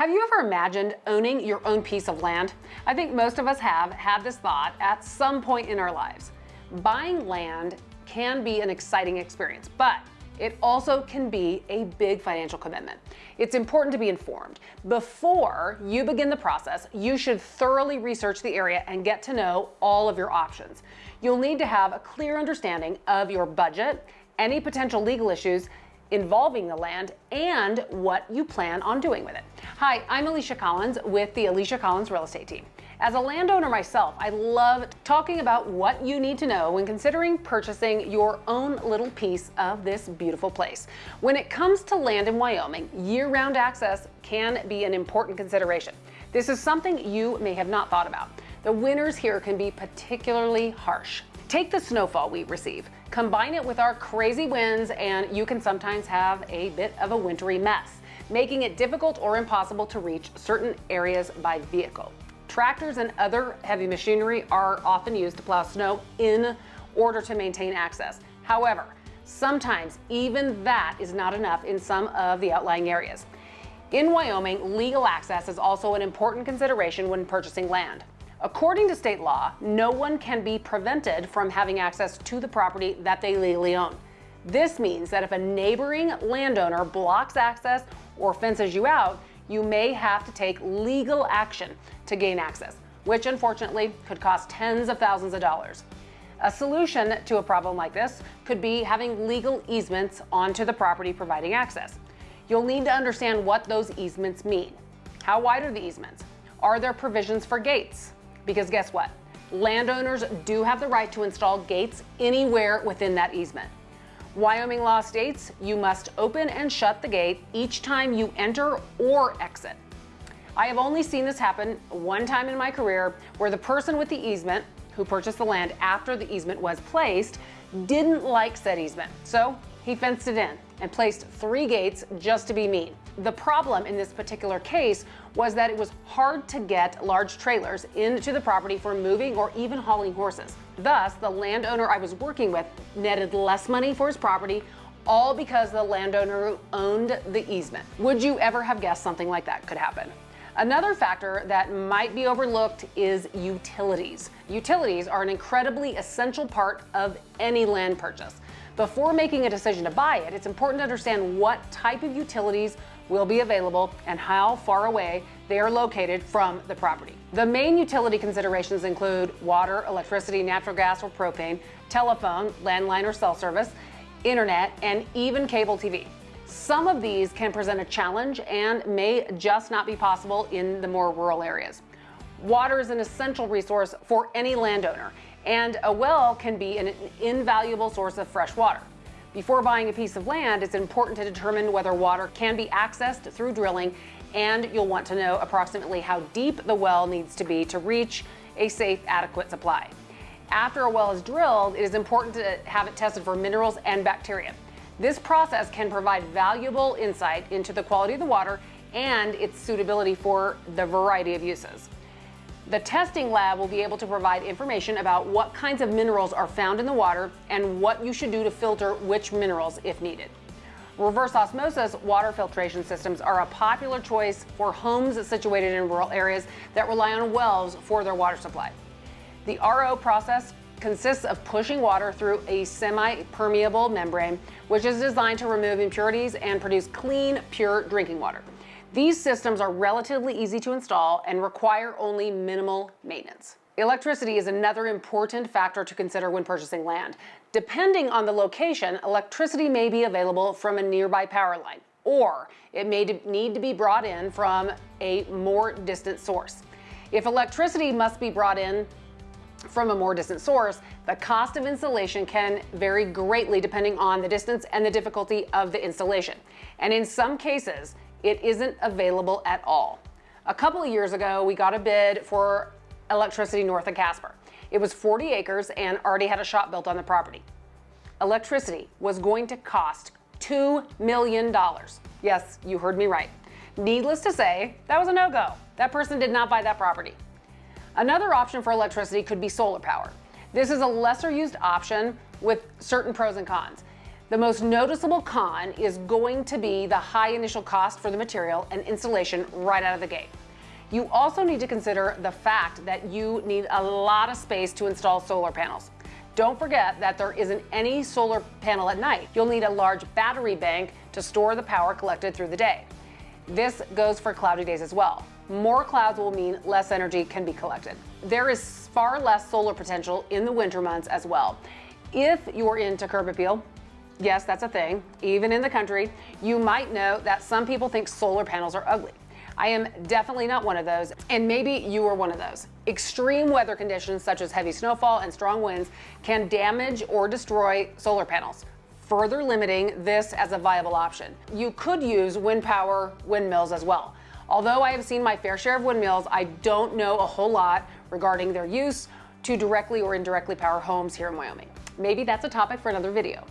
Have you ever imagined owning your own piece of land? I think most of us have had this thought at some point in our lives. Buying land can be an exciting experience, but it also can be a big financial commitment. It's important to be informed. Before you begin the process, you should thoroughly research the area and get to know all of your options. You'll need to have a clear understanding of your budget, any potential legal issues, involving the land and what you plan on doing with it. Hi, I'm Alicia Collins with the Alicia Collins Real Estate Team. As a landowner myself, I love talking about what you need to know when considering purchasing your own little piece of this beautiful place. When it comes to land in Wyoming, year-round access can be an important consideration. This is something you may have not thought about. The winters here can be particularly harsh. Take the snowfall we receive, combine it with our crazy winds, and you can sometimes have a bit of a wintry mess, making it difficult or impossible to reach certain areas by vehicle. Tractors and other heavy machinery are often used to plow snow in order to maintain access. However, sometimes even that is not enough in some of the outlying areas. In Wyoming, legal access is also an important consideration when purchasing land. According to state law, no one can be prevented from having access to the property that they legally own. This means that if a neighboring landowner blocks access or fences you out, you may have to take legal action to gain access, which unfortunately could cost tens of thousands of dollars. A solution to a problem like this could be having legal easements onto the property providing access. You'll need to understand what those easements mean. How wide are the easements? Are there provisions for gates? Because guess what? Landowners do have the right to install gates anywhere within that easement. Wyoming law states you must open and shut the gate each time you enter or exit. I have only seen this happen one time in my career where the person with the easement who purchased the land after the easement was placed didn't like said easement. So he fenced it in and placed three gates just to be mean. The problem in this particular case was that it was hard to get large trailers into the property for moving or even hauling horses. Thus, the landowner I was working with netted less money for his property, all because the landowner owned the easement. Would you ever have guessed something like that could happen? Another factor that might be overlooked is utilities. Utilities are an incredibly essential part of any land purchase. Before making a decision to buy it, it's important to understand what type of utilities will be available and how far away they are located from the property. The main utility considerations include water, electricity, natural gas or propane, telephone, landline or cell service, internet, and even cable TV. Some of these can present a challenge and may just not be possible in the more rural areas. Water is an essential resource for any landowner, and a well can be an invaluable source of fresh water. Before buying a piece of land, it's important to determine whether water can be accessed through drilling, and you'll want to know approximately how deep the well needs to be to reach a safe, adequate supply. After a well is drilled, it is important to have it tested for minerals and bacteria. This process can provide valuable insight into the quality of the water and its suitability for the variety of uses. The testing lab will be able to provide information about what kinds of minerals are found in the water and what you should do to filter which minerals if needed. Reverse osmosis water filtration systems are a popular choice for homes situated in rural areas that rely on wells for their water supply. The RO process consists of pushing water through a semi-permeable membrane, which is designed to remove impurities and produce clean, pure drinking water. These systems are relatively easy to install and require only minimal maintenance. Electricity is another important factor to consider when purchasing land. Depending on the location, electricity may be available from a nearby power line, or it may need to be brought in from a more distant source. If electricity must be brought in from a more distant source, the cost of installation can vary greatly depending on the distance and the difficulty of the installation. And in some cases, it isn't available at all. A couple of years ago, we got a bid for electricity north of Casper. It was 40 acres and already had a shop built on the property. Electricity was going to cost $2 million. Yes, you heard me right. Needless to say, that was a no-go. That person did not buy that property. Another option for electricity could be solar power. This is a lesser used option with certain pros and cons. The most noticeable con is going to be the high initial cost for the material and installation right out of the gate. You also need to consider the fact that you need a lot of space to install solar panels. Don't forget that there isn't any solar panel at night. You'll need a large battery bank to store the power collected through the day. This goes for cloudy days as well. More clouds will mean less energy can be collected. There is far less solar potential in the winter months as well. If you're into curb appeal, yes, that's a thing, even in the country, you might know that some people think solar panels are ugly. I am definitely not one of those, and maybe you are one of those. Extreme weather conditions such as heavy snowfall and strong winds can damage or destroy solar panels, further limiting this as a viable option. You could use wind power windmills as well. Although I have seen my fair share of windmills, I don't know a whole lot regarding their use to directly or indirectly power homes here in Wyoming. Maybe that's a topic for another video.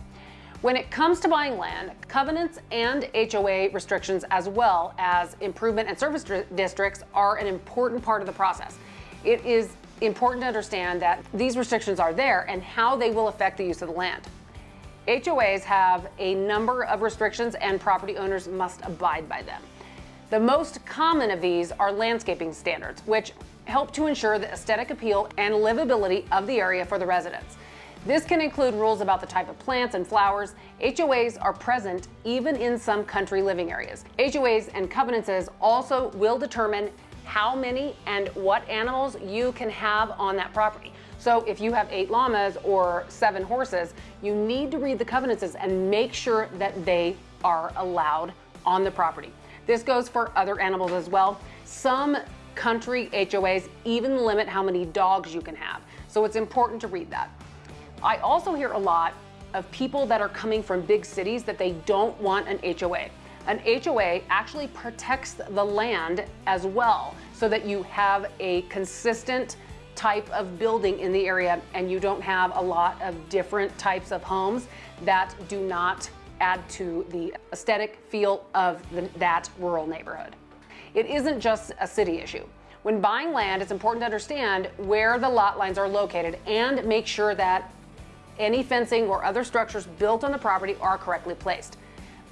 When it comes to buying land, covenants and HOA restrictions, as well as improvement and service districts, are an important part of the process. It is important to understand that these restrictions are there and how they will affect the use of the land. HOAs have a number of restrictions and property owners must abide by them. The most common of these are landscaping standards, which help to ensure the aesthetic appeal and livability of the area for the residents. This can include rules about the type of plants and flowers. HOAs are present even in some country living areas. HOAs and covenants also will determine how many and what animals you can have on that property. So if you have eight llamas or seven horses, you need to read the covenants and make sure that they are allowed on the property. This goes for other animals as well. Some country HOAs even limit how many dogs you can have. So it's important to read that. I also hear a lot of people that are coming from big cities that they don't want an HOA. An HOA actually protects the land as well so that you have a consistent type of building in the area and you don't have a lot of different types of homes that do not add to the aesthetic feel of the, that rural neighborhood. It isn't just a city issue. When buying land, it's important to understand where the lot lines are located and make sure that any fencing or other structures built on the property are correctly placed.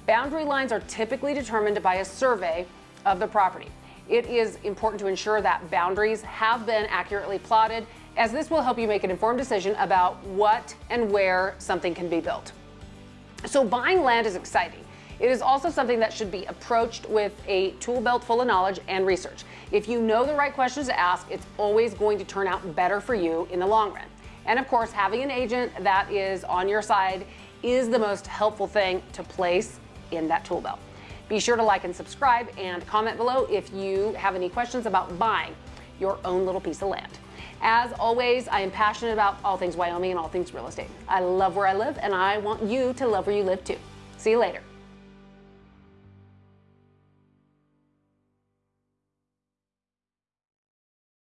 Boundary lines are typically determined by a survey of the property. It is important to ensure that boundaries have been accurately plotted as this will help you make an informed decision about what and where something can be built. So buying land is exciting. It is also something that should be approached with a tool belt full of knowledge and research. If you know the right questions to ask, it's always going to turn out better for you in the long run. And of course, having an agent that is on your side is the most helpful thing to place in that tool belt. Be sure to like and subscribe and comment below if you have any questions about buying your own little piece of land. As always, I am passionate about all things Wyoming and all things real estate. I love where I live and I want you to love where you live too. See you later.